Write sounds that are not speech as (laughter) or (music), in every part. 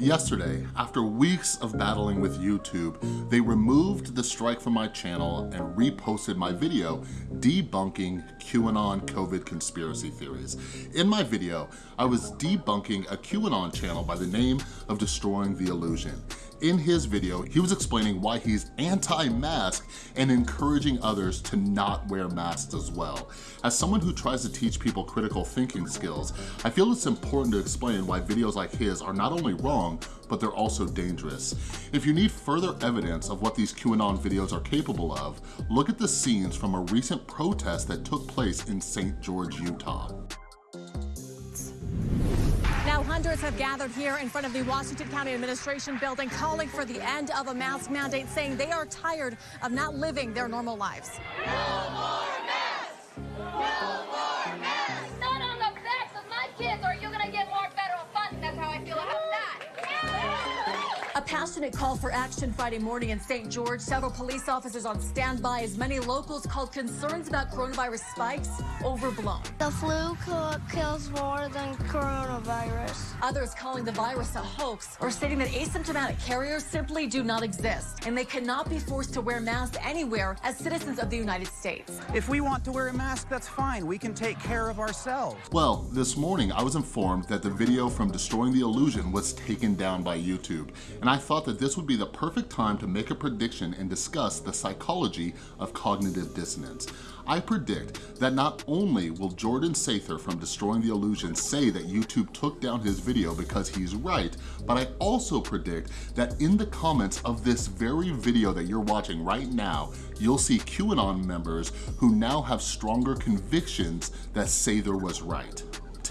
Yesterday, after weeks of battling with YouTube, they removed the strike from my channel and reposted my video debunking QAnon COVID conspiracy theories. In my video, I was debunking a QAnon channel by the name of Destroying the Illusion. In his video, he was explaining why he's anti-mask and encouraging others to not wear masks as well. As someone who tries to teach people critical thinking skills, I feel it's important to explain why videos like his are not only wrong, but they're also dangerous. If you need further evidence of what these QAnon videos are capable of, look at the scenes from a recent protest that took place in St. George, Utah. Now, hundreds have gathered here in front of the Washington County Administration building calling for the end of a mask mandate, saying they are tired of not living their normal lives. No passionate call for action Friday morning in St. George. Several police officers on standby as many locals called concerns about coronavirus spikes overblown. The flu co- kills more than coronavirus. Others calling the virus a hoax or stating that asymptomatic carriers simply do not exist and they cannot be forced to wear masks anywhere as citizens of the United States. If we want to wear a mask, that's fine. We can take care of ourselves. Well, this morning I was informed that the video from Destroying the Illusion was taken down by YouTube, and I thought that this would be the perfect time to make a prediction and discuss the psychology of cognitive dissonance. I predict that not only will Jordan Sather from Destroying the Illusion say that YouTube took down his video because he's right, but I also predict that in the comments of this very video that you're watching right now, you'll see QAnon members who now have stronger convictions that Sather was right.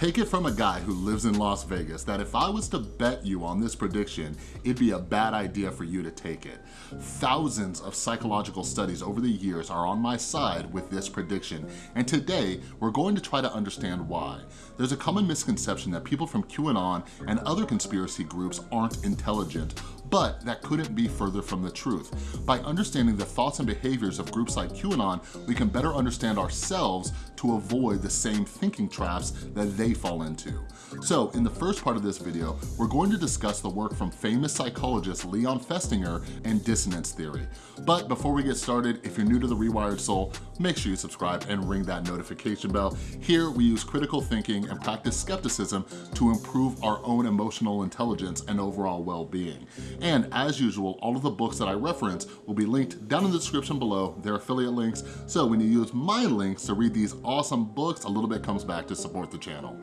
Take it from a guy who lives in Las Vegas that if I was to bet you on this prediction, it'd be a bad idea for you to take it. Thousands of psychological studies over the years are on my side with this prediction, and today we're going to try to understand why. There's a common misconception that people from QAnon and other conspiracy groups aren't intelligent, but that couldn't be further from the truth. By understanding the thoughts and behaviors of groups like QAnon, we can better understand ourselves to avoid the same thinking traps that they fall into. So in the first part of this video, we're going to discuss the work from famous psychologist Leon Festinger and dissonance theory. But before we get started, if you're new to The Rewired Soul, make sure you subscribe and ring that notification bell. Here we use critical thinking and practice skepticism to improve our own emotional intelligence and overall well-being. And as usual, all of the books that I reference will be linked down in the description below. They're affiliate links, so when you use my links to read these awesome books, a little bit comes back to support the channel.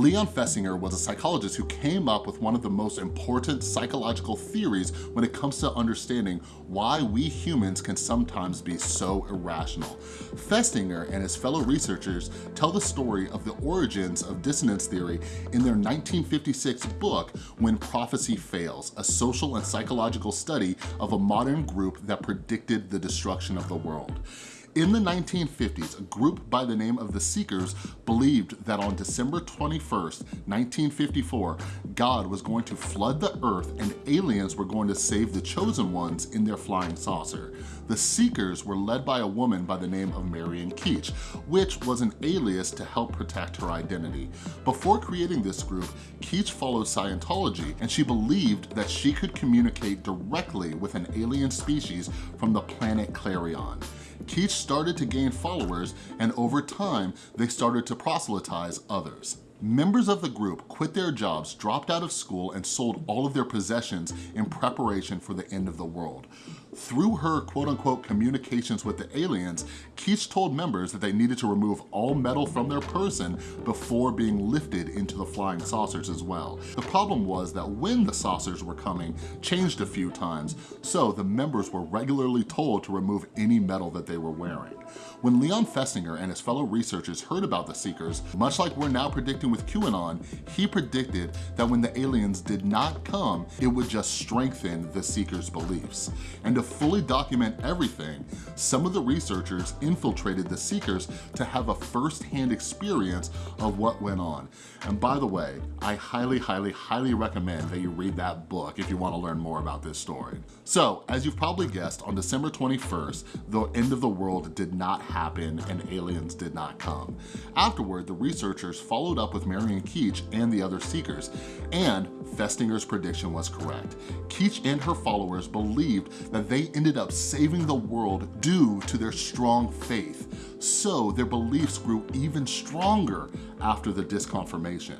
Leon Festinger was a psychologist who came up with one of the most important psychological theories when it comes to understanding why we humans can sometimes be so irrational. Festinger and his fellow researchers tell the story of the origins of dissonance theory in their 1956 book, When Prophecy Fails, a social and psychological study of a modern group that predicted the destruction of the world. In the 1950s, a group by the name of the Seekers believed that on December 21st, 1954, God was going to flood the earth and aliens were going to save the chosen ones in their flying saucer. The Seekers were led by a woman by the name of Marian Keech, which was an alias to help protect her identity. Before creating this group, Keech followed Scientology and she believed that she could communicate directly with an alien species from the planet Clarion. Keech started to gain followers and over time, they started to proselytize others. Members of the group quit their jobs, dropped out of school, and sold all of their possessions in preparation for the end of the world. Through her quote-unquote communications with the aliens, Keech told members that they needed to remove all metal from their person before being lifted into the flying saucers as well. The problem was that when the saucers were coming changed a few times, so the members were regularly told to remove any metal that they were wearing. When Leon Festinger and his fellow researchers heard about the Seekers, much like we're now predicting with QAnon, he predicted that when the aliens did not come, it would just strengthen the Seekers' beliefs. And to fully document everything, some of the researchers infiltrated the seekers to have a first-hand experience of what went on. And by the way, I highly, highly, highly recommend that you read that book if you wanna learn more about this story. So, as you've probably guessed, on December 21st, the end of the world did not happen and aliens did not come. Afterward, the researchers followed up with Marian Keech and the other seekers, and Festinger's prediction was correct. Keech and her followers believed that they ended up saving the world due to their strong faith, so their beliefs grew even stronger after the disconfirmation.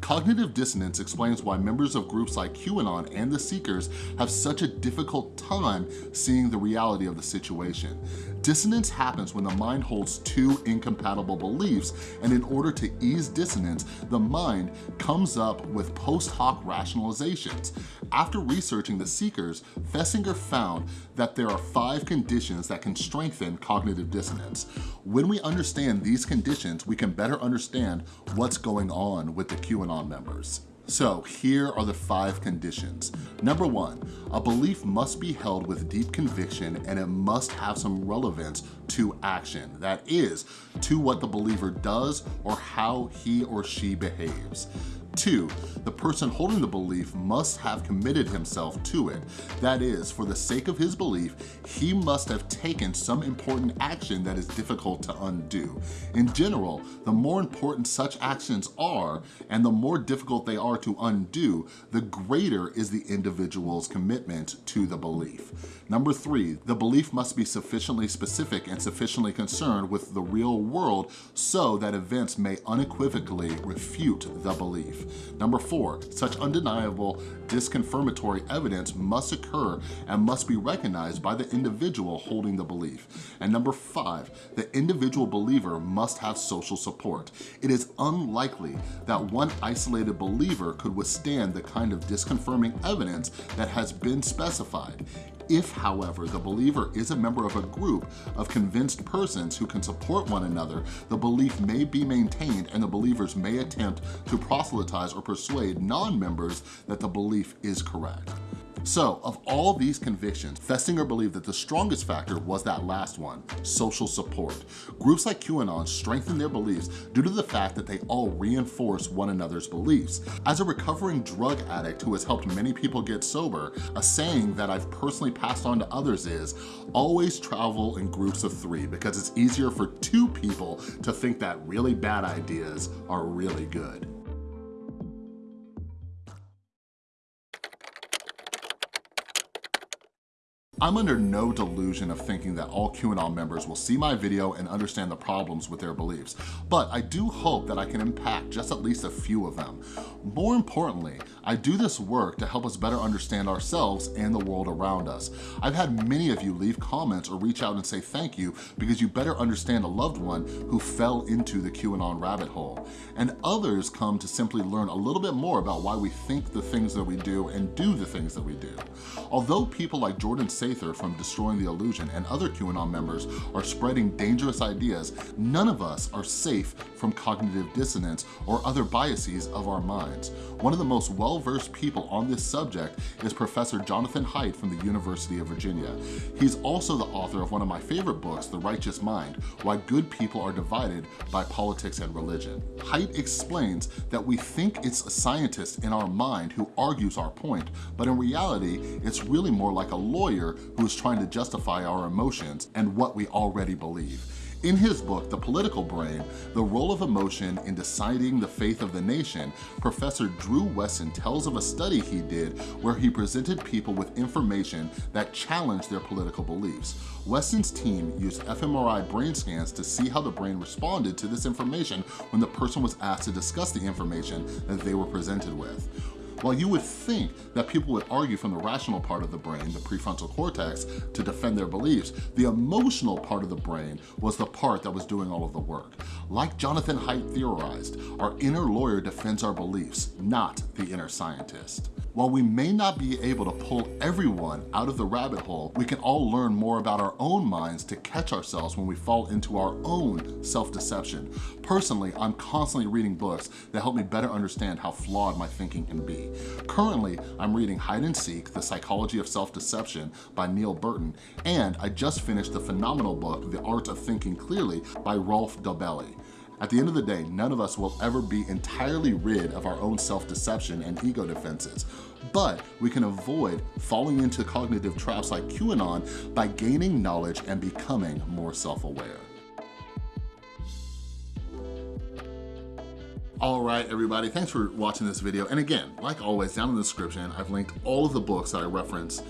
Cognitive dissonance explains why members of groups like QAnon and the Seekers have such a difficult time seeing the reality of the situation. Dissonance happens when the mind holds two incompatible beliefs, and in order to ease dissonance, the mind comes up with post hoc rationalizations. After researching the Seekers, Festinger found that there are five conditions that can strengthen cognitive dissonance. When we understand these conditions, we can better understand what's going on with the QAnon members. So here are the five conditions. Number one, a belief must be held with deep conviction and it must have some relevance to action. That is, to what the believer does or how he or she behaves. Two, the person holding the belief must have committed himself to it. That is, for the sake of his belief, he must have taken some important action that is difficult to undo. In general, the more important such actions are, and the more difficult they are to undo, the greater is the individual's commitment to the belief. Number three, the belief must be sufficiently specific and sufficiently concerned with the real world so that events may unequivocally refute the belief. Number four, such undeniable disconfirmatory evidence must occur and must be recognized by the individual holding the belief. And number five, the individual believer must have social support. It is unlikely that one isolated believer could withstand the kind of disconfirming evidence that has been specified. If, however, the believer is a member of a group of convinced persons who can support one another, the belief may be maintained and the believers may attempt to proselytize or persuade non-members that the belief is correct. So of all these convictions, Festinger believed that the strongest factor was that last one, social support. Groups like QAnon strengthen their beliefs due to the fact that they all reinforce one another's beliefs. As a recovering drug addict who has helped many people get sober, a saying that I've personally passed on to others is, always travel in groups of three because it's easier for two people to think that really bad ideas are really good. I'm under no delusion of thinking that all QAnon members will see my video and understand the problems with their beliefs, but I do hope that I can impact just at least a few of them. More importantly, I do this work to help us better understand ourselves and the world around us. I've had many of you leave comments or reach out and say thank you because you better understand a loved one who fell into the QAnon rabbit hole. And others come to simply learn a little bit more about why we think the things that we do and do the things that we do. Although people like Jordan From Destroying the Illusion and other QAnon members are spreading dangerous ideas, none of us are safe from cognitive dissonance or other biases of our minds. One of the most well-versed people on this subject is Professor Jonathan Haidt from the University of Virginia. He's also the author of one of my favorite books, The Righteous Mind, Why Good People Are Divided by Politics and Religion. Haidt explains that we think it's a scientist in our mind who argues our point, but in reality, it's really more like a lawyer who is trying to justify our emotions and what we already believe. In his book, The Political Brain, The Role of Emotion in Deciding the Faith of the Nation, Professor Drew Westen tells of a study he did where he presented people with information that challenged their political beliefs. Westen's team used fMRI brain scans to see how the brain responded to this information when the person was asked to discuss the information that they were presented with. While you would think that people would argue from the rational part of the brain, the prefrontal cortex, to defend their beliefs, the emotional part of the brain was the part that was doing all of the work. Like Jonathan Haidt theorized, our inner lawyer defends our beliefs, not the inner scientist. While we may not be able to pull everyone out of the rabbit hole, we can all learn more about our own minds to catch ourselves when we fall into our own self-deception. Personally, I'm constantly reading books that help me better understand how flawed my thinking can be. Currently, I'm reading Hide and Seek, The Psychology of Self-Deception by Neil Burton, and I just finished the phenomenal book, The Art of Thinking Clearly by Rolf Dobelli. At the end of the day, none of us will ever be entirely rid of our own self-deception and ego defenses, but we can avoid falling into cognitive traps like QAnon by gaining knowledge and becoming more self-aware. All right, everybody, thanks for watching this video. And again, like always, down in the description, I've linked all of the books that I reference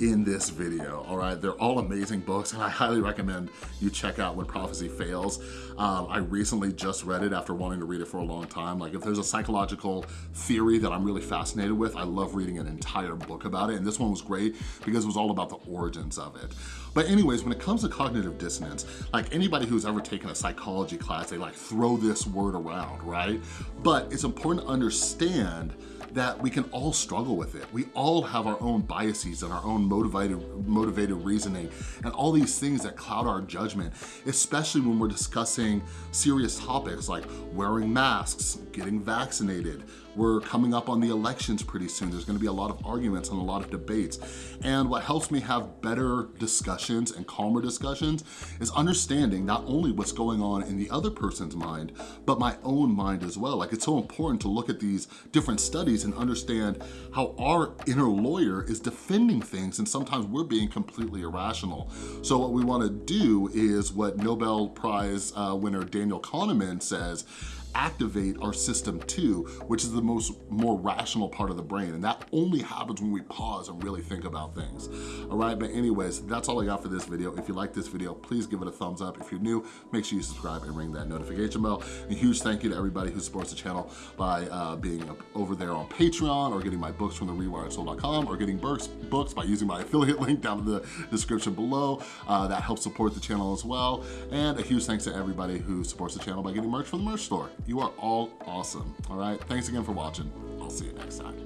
in this video, all right? They're all amazing books and I highly recommend you check out When Prophecy Fails. Um, I recently just read it after wanting to read it for a long time. Like if there's a psychological theory that I'm really fascinated with, I love reading an entire book about it. And this one was great because it was all about the origins of it. But anyways, when it comes to cognitive dissonance, like anybody who's ever taken a psychology class, they like throw this word around, right? But it's important to understand that we can all struggle with it. We all have our own biases and our own motivated, motivated reasoning and all these things that cloud our judgment, especially when we're discussing serious topics like wearing masks, getting vaccinated, we're coming up on the elections pretty soon. There's gonna be a lot of arguments and a lot of debates. And what helps me have better discussions and calmer discussions is understanding not only what's going on in the other person's mind, but my own mind as well. Like it's so important to look at these different studies and understand how our inner lawyer is defending things and sometimes we're being completely irrational. So what we wanna do is what Nobel Prize uh, winner Daniel Kahneman says, activate our system two, which is the most more rational part of the brain. And that only happens when we pause and really think about things. All right, but anyways, that's all I got for this video. If you like this video, please give it a thumbs up. If you're new, make sure you subscribe and ring that notification bell. A huge thank you to everybody who supports the channel by uh, being over there on Patreon or getting my books from the rewiredsoul.com or getting books, books by using my (laughs) affiliate link down in the description below. Uh, that helps support the channel as well. And a huge thanks to everybody who supports the channel by getting merch from the merch store. You are all awesome, all right? Thanks again for watching. I'll see you next time.